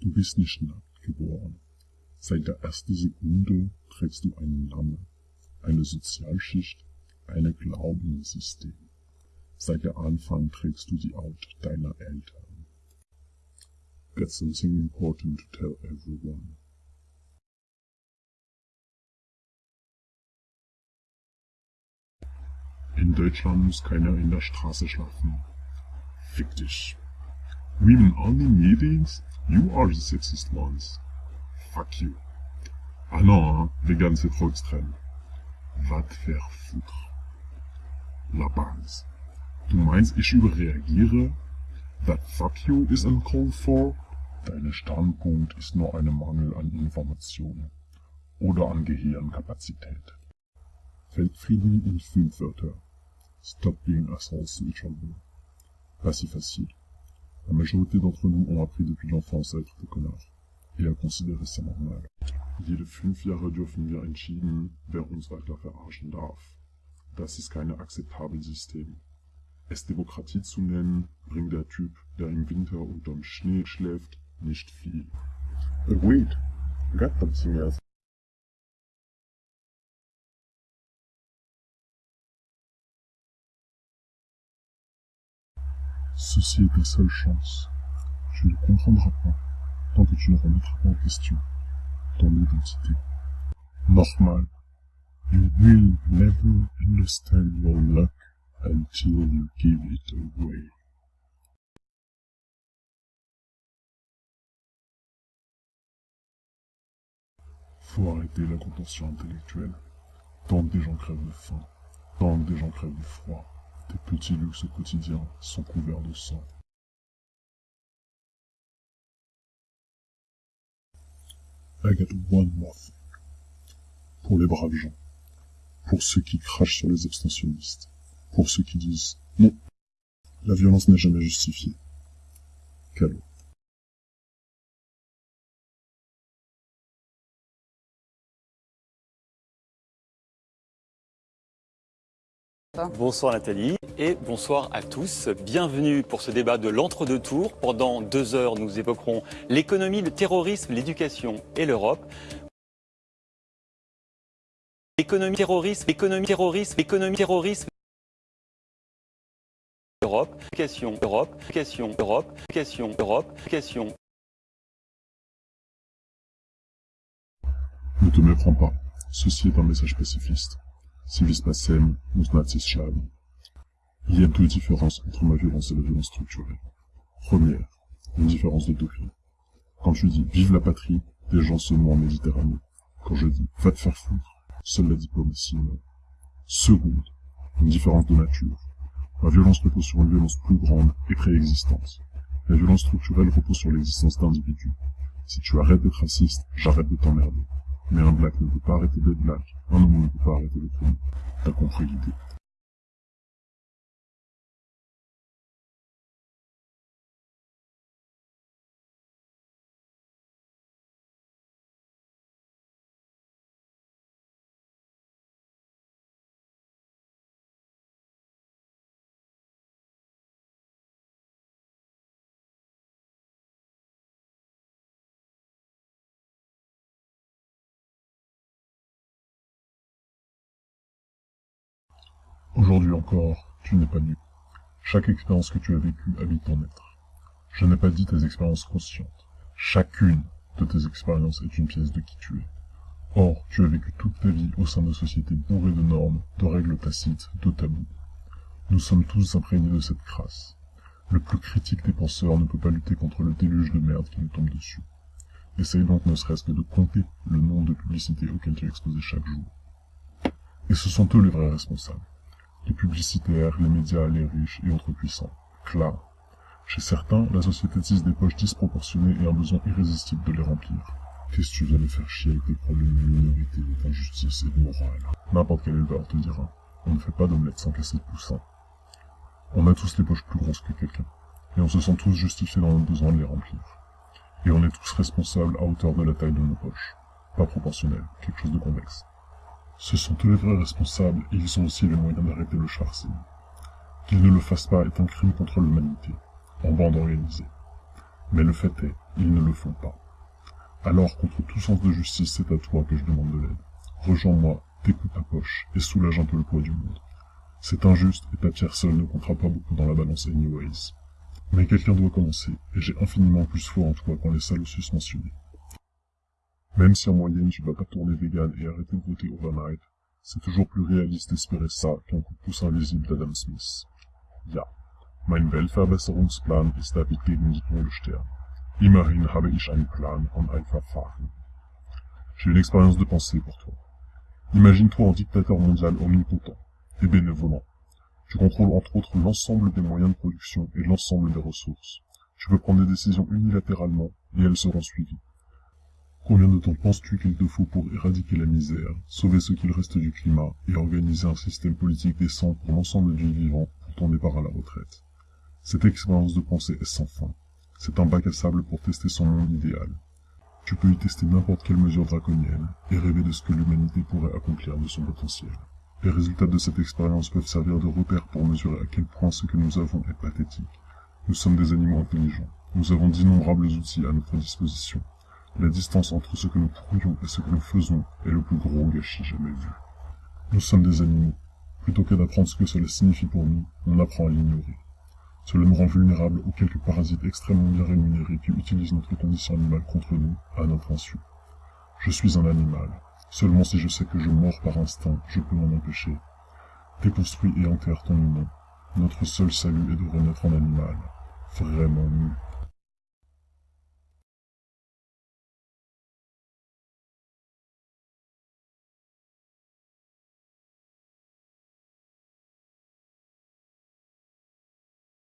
Du bist nicht nackt geboren. Seit der ersten Sekunde trägst du einen Namen, eine Sozialschicht, eine Glaubenssystem. Seit der Anfang trägst du die Haut deiner Eltern. Got something important to tell everyone. In Deutschland muss keiner in der Straße schlafen. Fick dich. Women only meetings? You are the sexist ones. Fuck you. Ah non, hein, vegan c'est trop extrême. Va te faire foutre. La base. Du meinst, ich überreagiere? That fuck you is uncalled for? Dein Standpunkt ist nur ein Mangel an Informationen oder an Gehirnkapazität. Weltfrieden in fünf Wörter. Stop being assholes each other. La majorité d'entre nous ont appris depuis l'enfance à être des connards et à considérer ça normal. Jede fünf Jahre dürfen wir entschieden, wer uns weiter verarschen darf. Das ist kein akzeptables System. Es Demokratie zu nennen, bringt der Typ, der im Winter unterm Schnee schläft, nicht viel. Wait, got something else. Ceci est ta seule chance. Tu ne comprendras pas tant que tu ne remettras pas en question ton identité. Normal. You will never understand your luck until you give it away. Faut arrêter la contention intellectuelle. Tant que des gens crèvent de faim, tant que des gens crèvent de froid, tes petits luxes quotidiens sont couverts de sang. I got one more thing. Pour les braves gens. Pour ceux qui crachent sur les abstentionnistes. Pour ceux qui disent non, la violence n'est jamais justifiée. Bonsoir Nathalie et bonsoir à tous. Bienvenue pour ce débat de l'entre-deux tours. Pendant deux heures, nous évoquerons l'économie, le terrorisme, l'éducation et l'Europe. Économie, terrorisme, économie, terrorisme, économie, terrorisme. Europe, éducation, Europe, éducation, Europe, éducation, Europe, éducation. Ne te méprends pas. Ceci est un message pacifiste. Il y a deux différences entre ma violence et la violence structurelle. Première, une différence de degré. Quand je dis vive la patrie, des gens se noient en Méditerranée. Quand je dis va te faire foutre, seule la diplomatie meurt. Seconde, une différence de nature. Ma violence repose sur une violence plus grande et préexistante. La violence structurelle repose sur l'existence d'individus. Si tu arrêtes d'être raciste, j'arrête de t'emmerder. Mais un black ne peut pas arrêter d'être black. Un homme ne peut pas arrêter d'être homme. T'as compris l'idée. Aujourd'hui encore, tu n'es pas nu. Chaque expérience que tu as vécue habite ton être. Je n'ai pas dit tes expériences conscientes. Chacune de tes expériences est une pièce de qui tu es. Or, tu as vécu toute ta vie au sein de sociétés bourrées de normes, de règles tacites, de tabous. Nous sommes tous imprégnés de cette crasse. Le plus critique des penseurs ne peut pas lutter contre le déluge de merde qui nous tombe dessus. Essaye donc ne serait-ce que de compter le nombre de publicités auxquelles tu es exposé chaque jour. Et ce sont eux les vrais responsables les publicitaires, les médias, les riches et autres puissants. Clair. Chez certains, la société tisse des poches disproportionnées et un besoin irrésistible de les remplir. Qu'est-ce que tu viens de faire chier avec tes problèmes de minorité, d'injustice et de morale? N'importe quel éleveur te dira. On ne fait pas d'omelette sans casser de poussin. On a tous les poches plus grosses que quelqu'un. Et on se sent tous justifiés dans notre besoin de les remplir. Et on est tous responsables à hauteur de la taille de nos poches. Pas proportionnel, quelque chose de convexe. Ce sont eux les vrais responsables et ils ont aussi les moyens d'arrêter le charcisme. Qu'ils ne le fassent pas est un crime contre l'humanité, en bande organisée. Mais le fait est, ils ne le font pas. Alors, contre tout sens de justice, c'est à toi que je demande de l'aide. Rejoins-moi, découpe ta poche, et soulage un peu le poids du monde. C'est injuste, et ta pierre seule ne comptera pas beaucoup dans la balance anyways. Mais quelqu'un doit commencer, et j'ai infiniment plus foi en toi qu'en les salauds mentionnés. Même si en moyenne tu vas pas tourner vegan et arrêter de voter overnight, c'est toujours plus réaliste d'espérer ça qu'un coup de pouce invisible d'Adam Smith. Ja, mein Weltverbesserungsplan ist gegen die Tode sterben. Immerhin habe ich einen Plan und ein Verfahren. J'ai une expérience de pensée pour toi. Imagine-toi en dictateur mondial omnipotent et bénévolent. Tu contrôles entre autres l'ensemble des moyens de production et l'ensemble des ressources. Tu peux prendre des décisions unilatéralement et elles seront suivies. Combien de temps penses-tu qu'il te faut pour éradiquer la misère, sauver ce qu'il reste du climat et organiser un système politique décent pour l'ensemble du vivant pour ton départ à la retraite? Cette expérience de pensée est sans fin. C'est un bac à sable pour tester son monde idéal. Tu peux y tester n'importe quelle mesure draconienne et rêver de ce que l'humanité pourrait accomplir de son potentiel. Les résultats de cette expérience peuvent servir de repère pour mesurer à quel point ce que nous avons est pathétique. Nous sommes des animaux intelligents. Nous avons d'innombrables outils à notre disposition. La distance entre ce que nous pourrions et ce que nous faisons est le plus gros gâchis jamais vu. Nous sommes des animaux. Plutôt que d'apprendre ce que cela signifie pour nous, on apprend à l'ignorer. Cela nous rend vulnérables aux quelques parasites extrêmement bien rémunérés qui utilisent notre condition animale contre nous, à notre insu. Je suis un animal. Seulement si je sais que je mords par instinct, je peux m'en empêcher. Déconstruis et enterre ton humain. Notre seul salut est de renaître en animal. Vraiment nu.